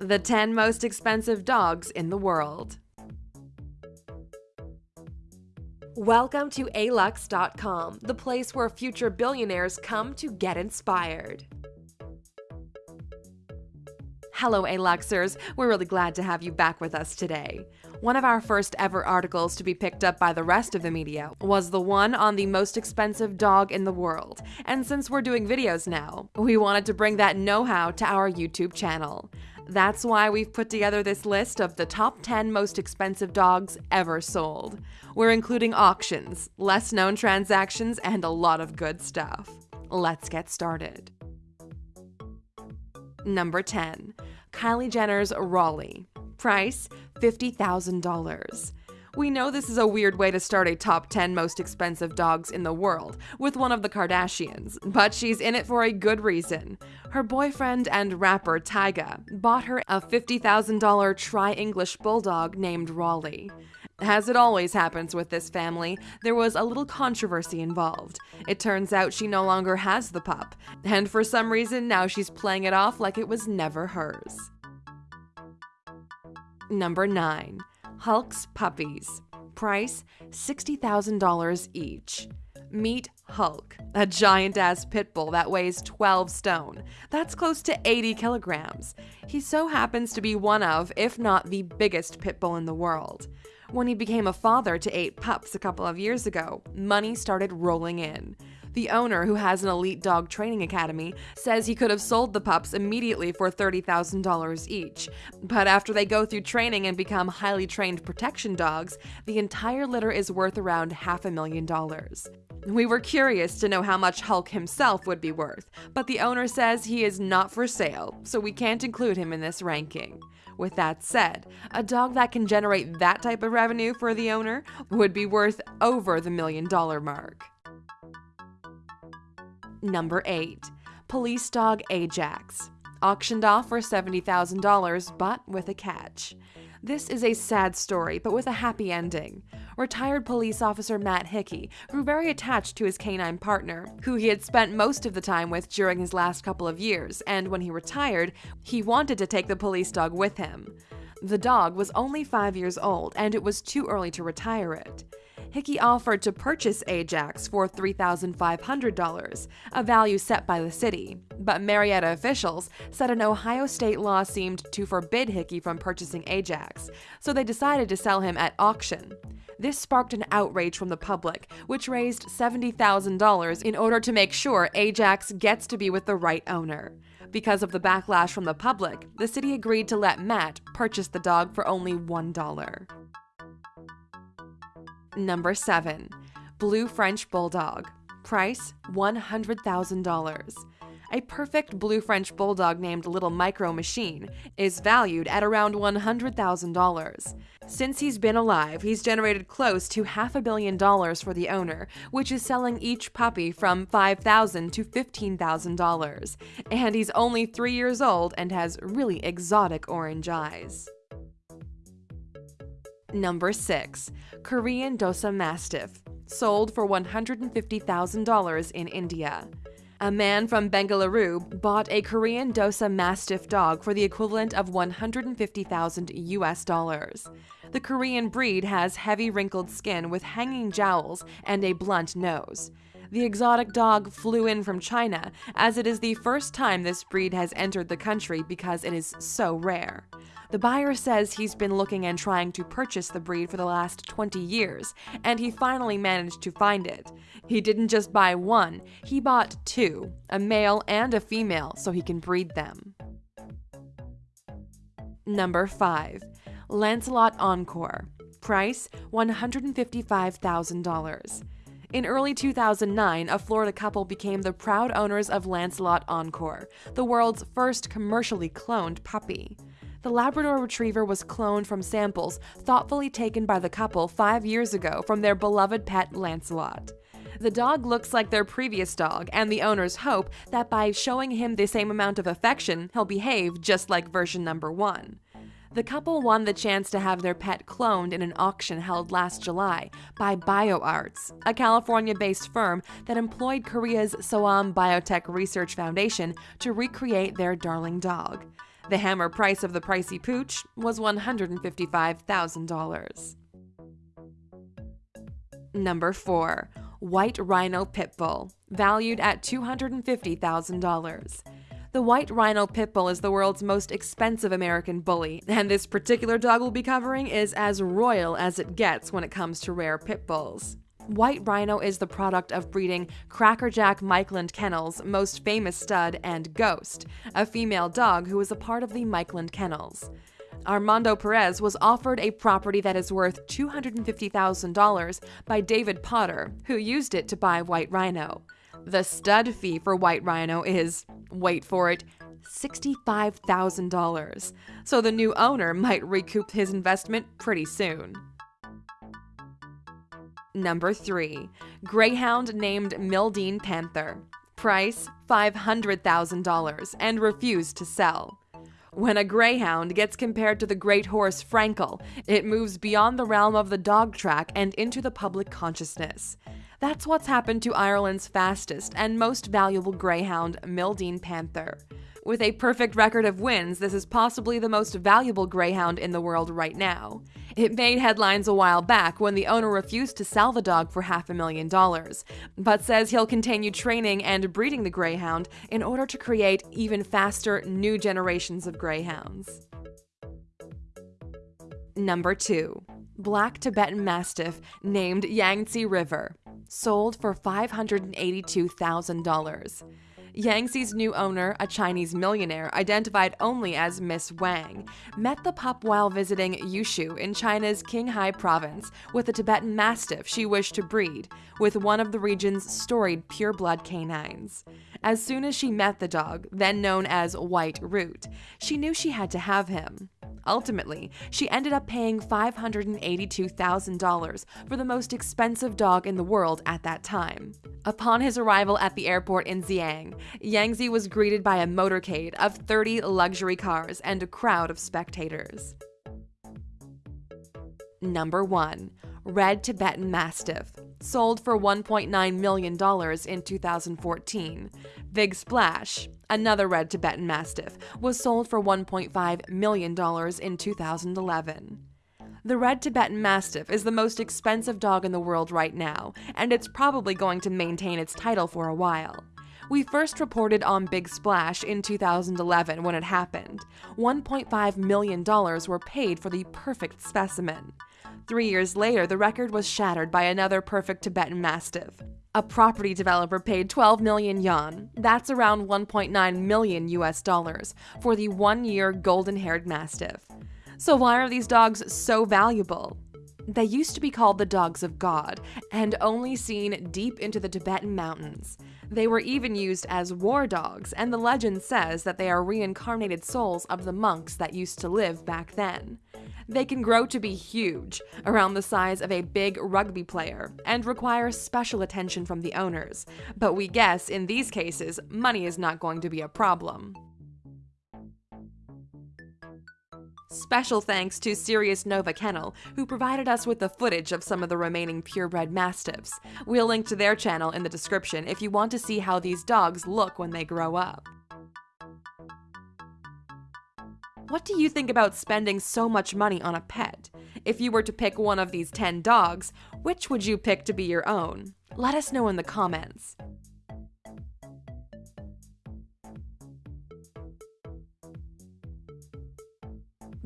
The 10 most expensive dogs in the world. Welcome to alux.com, the place where future billionaires come to get inspired. Hello, Aluxers. We're really glad to have you back with us today. One of our first ever articles to be picked up by the rest of the media was the one on the most expensive dog in the world. And since we're doing videos now, we wanted to bring that know how to our YouTube channel. That's why we've put together this list of the top 10 most expensive dogs ever sold. We're including auctions, less known transactions, and a lot of good stuff. Let's get started. Number 10. Kylie Jenner's Raleigh. Price $50,000. We know this is a weird way to start a top 10 most expensive dogs in the world with one of the Kardashians, but she's in it for a good reason. Her boyfriend and rapper Tyga bought her a $50,000 tri English bulldog named Raleigh. As it always happens with this family, there was a little controversy involved. It turns out she no longer has the pup, and for some reason now she's playing it off like it was never hers. Number 9. Hulk's Puppies. Price $60,000 each. Meet Hulk, a giant ass pit bull that weighs 12 stone. That's close to 80 kilograms. He so happens to be one of, if not the biggest pit bull in the world. When he became a father to eight pups a couple of years ago, money started rolling in. The owner, who has an elite dog training academy, says he could have sold the pups immediately for $30,000 each. But after they go through training and become highly trained protection dogs, the entire litter is worth around half a million dollars. We were curious to know how much Hulk himself would be worth, but the owner says he is not for sale, so we can't include him in this ranking. With that said, a dog that can generate that type of revenue for the owner would be worth over the million dollar mark. Number 8. Police Dog Ajax. Auctioned off for $70,000, but with a catch. This is a sad story, but with a happy ending. Retired police officer Matt Hickey grew very attached to his canine partner, who he had spent most of the time with during his last couple of years, and when he retired, he wanted to take the police dog with him. The dog was only five years old, and it was too early to retire it. Hickey offered to purchase Ajax for $3,500, a value set by the city. But Marietta officials said an Ohio state law seemed to forbid Hickey from purchasing Ajax, so they decided to sell him at auction. This sparked an outrage from the public, which raised $70,000 in order to make sure Ajax gets to be with the right owner. Because of the backlash from the public, the city agreed to let Matt purchase the dog for only $1. Number 7. Blue French Bulldog. Price $100,000. A perfect blue French bulldog named Little Micro Machine is valued at around $100,000. Since he's been alive, he's generated close to half a billion dollars for the owner, which is selling each puppy from 5,000 to $15,000. And he's only three years old and has really exotic orange eyes. Number 6. Korean Dosa Mastiff, sold for $150,000 in India. A man from Bengaluru bought a Korean Dosa Mastiff dog for the equivalent of 150,000 US dollars. The Korean breed has heavy wrinkled skin with hanging jowls and a blunt nose. The exotic dog flew in from China, as it is the first time this breed has entered the country because it is so rare. The buyer says he's been looking and trying to purchase the breed for the last 20 years, and he finally managed to find it. He didn't just buy one, he bought two, a male and a female, so he can breed them. Number 5. Lancelot Encore. Price $155,000. In early 2009, a Florida couple became the proud owners of Lancelot Encore, the world's first commercially cloned puppy. The Labrador Retriever was cloned from samples thoughtfully taken by the couple five years ago from their beloved pet Lancelot. The dog looks like their previous dog, and the owners hope that by showing him the same amount of affection, he'll behave just like version number one. The couple won the chance to have their pet cloned in an auction held last July by BioArts, a California based firm that employed Korea's Sooam Biotech Research Foundation to recreate their darling dog. The hammer price of the pricey pooch was $155,000. Number 4. White Rhino Pitbull, valued at $250,000. The White Rhino Pit Bull is the world's most expensive American bully, and this particular dog we'll be covering is as royal as it gets when it comes to rare pit bulls. White Rhino is the product of breeding Crackerjack Mikeland Kennels' most famous stud and Ghost, a female dog who is a part of the Mikeland Kennels. Armando Perez was offered a property that is worth $250,000 by David Potter, who used it to buy White Rhino. The stud fee for White Rhino is, wait for it, $65,000. So the new owner might recoup his investment pretty soon. Number 3. Greyhound named Mildeen Panther. Price $500,000 and refused to sell. When a greyhound gets compared to the great horse Frankel, it moves beyond the realm of the dog track and into the public consciousness. That's what's happened to Ireland's fastest and most valuable greyhound, Mildeen Panther. With a perfect record of wins, this is possibly the most valuable greyhound in the world right now. It made headlines a while back when the owner refused to sell the dog for half a million dollars, but says he'll continue training and breeding the greyhound in order to create even faster new generations of greyhounds. Number 2. Black Tibetan Mastiff named Yangtze River, sold for $582,000. Yangtze's new owner, a Chinese millionaire identified only as Miss Wang, met the pup while visiting Yushu in China's Qinghai province with a Tibetan Mastiff she wished to breed, with one of the region's storied pureblood canines. As soon as she met the dog, then known as White Root, she knew she had to have him. Ultimately, she ended up paying $582,000 for the most expensive dog in the world at that time. Upon his arrival at the airport in Xi'an, Yangtze was greeted by a motorcade of 30 luxury cars and a crowd of spectators. Number 1. Red Tibetan Mastiff, sold for $1.9 million in 2014. Big Splash, Another red Tibetan Mastiff was sold for $1.5 million in 2011. The red Tibetan Mastiff is the most expensive dog in the world right now, and it's probably going to maintain its title for a while. We first reported on Big Splash in 2011 when it happened. $1.5 million were paid for the perfect specimen. Three years later, the record was shattered by another perfect Tibetan Mastiff. A property developer paid 12 million yuan, that's around 1.9 million US dollars, for the one year golden haired Mastiff. So, why are these dogs so valuable? They used to be called the dogs of God and only seen deep into the Tibetan mountains. They were even used as war dogs, and the legend says that they are reincarnated souls of the monks that used to live back then. They can grow to be huge, around the size of a big rugby player, and require special attention from the owners. But we guess in these cases, money is not going to be a problem. Special thanks to Sirius Nova Kennel, who provided us with the footage of some of the remaining purebred mastiffs. We'll link to their channel in the description if you want to see how these dogs look when they grow up. What do you think about spending so much money on a pet? If you were to pick one of these 10 dogs, which would you pick to be your own? Let us know in the comments.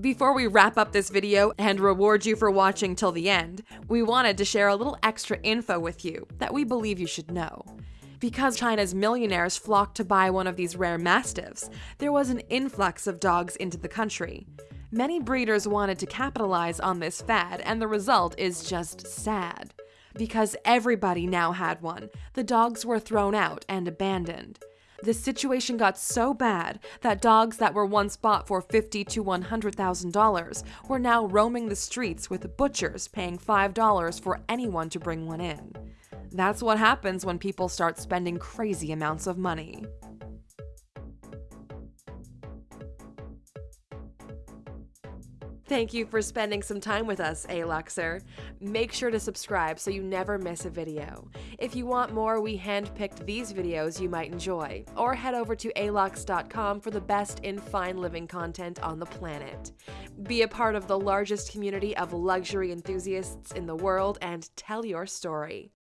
Before we wrap up this video and reward you for watching till the end, we wanted to share a little extra info with you that we believe you should know. Because China's millionaires flocked to buy one of these rare mastiffs, there was an influx of dogs into the country. Many breeders wanted to capitalize on this fad, and the result is just sad. Because everybody now had one, the dogs were thrown out and abandoned. The situation got so bad that dogs that were once bought for fifty to one hundred thousand dollars were now roaming the streets with butchers paying five dollars for anyone to bring one in. That's what happens when people start spending crazy amounts of money. Thank you for spending some time with us, Aluxer. Make sure to subscribe so you never miss a video. If you want more, we handpicked these videos you might enjoy, or head over to alux.com for the best in fine living content on the planet. Be a part of the largest community of luxury enthusiasts in the world and tell your story.